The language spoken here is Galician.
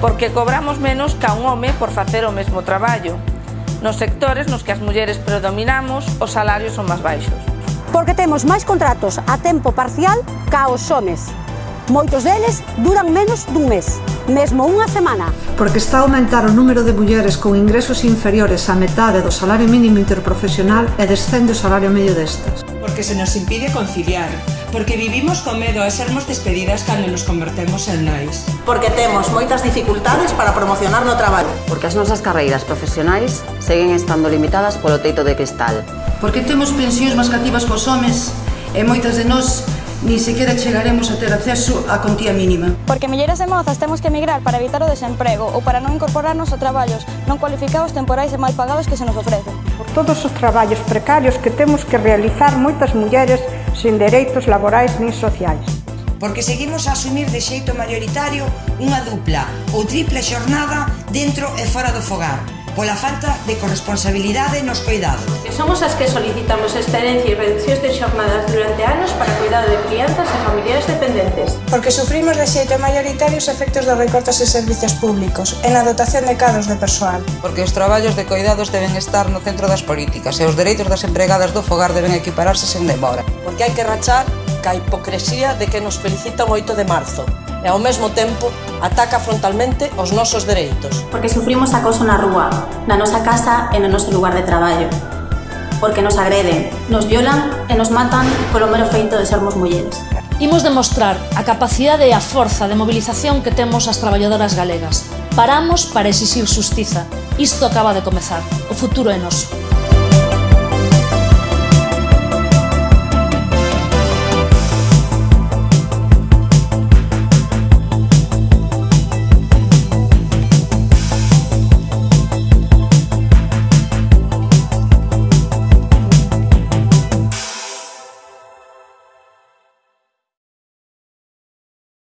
porque cobramos menos ca un home por facer o mesmo traballo. Nos sectores nos que as mulleres predominamos, os salarios son máis baixos. Porque temos máis contratos a tempo parcial ca os homes. Moitos deles duran menos dun mes, mesmo unha semana. Porque está a aumentar o número de mulleres con ingresos inferiores á metade do salario mínimo interprofesional e descende o salario medio destas. Porque se nos impide conciliar, porque vivimos con medo a sermos despedidas cando nos convertemos en nais. Porque temos moitas dificultades para promocionar no traballo. Porque as nosas carreiras profesionais seguen estando limitadas polo teito de cristal. Porque temos pensións máis cativas cos homes e moitas de nós ni sequera chegaremos a ter acceso á contía mínima. Porque milleiras de mozas temos que emigrar para evitar o desemprego ou para non incorporarnos a traballos non cualificados temporais e mal pagados que se nos ofrecen. Por todos os traballos precarios que temos que realizar moitas mulleres sin dereitos laborais nin sociais. Porque seguimos a asumir de xeito maioritario unha dupla ou tripla xornada dentro e fora do fogar, pola falta de corresponsabilidade nos coidados. Somos as que solicitamos excedencia e reduccións de xornadas durante anos para cuidado de crianzas e familiares dependentes. Porque sufrimos de xeito maioritario os efectos dos recortes en servicios públicos e na dotación de cadros de persoal. Porque os traballos de cuidados deben estar no centro das políticas e os dereitos das empregadas do fogar deben equipararse sen demora. Porque hai que rachar ca hipocresía de que nos felicitan o 8 de marzo e ao mesmo tempo ataca frontalmente os nosos dereitos. Porque sufrimos acoso na rúa, na nosa casa e no noso lugar de traballo porque nos agreden, nos violan e nos matan polo mero feito de sermos mulleres. Imos demostrar a capacidade e a forza de mobilización que temos as traballadoras galegas. Paramos para exixir xustiza. Isto acaba de comezar. O futuro é noso.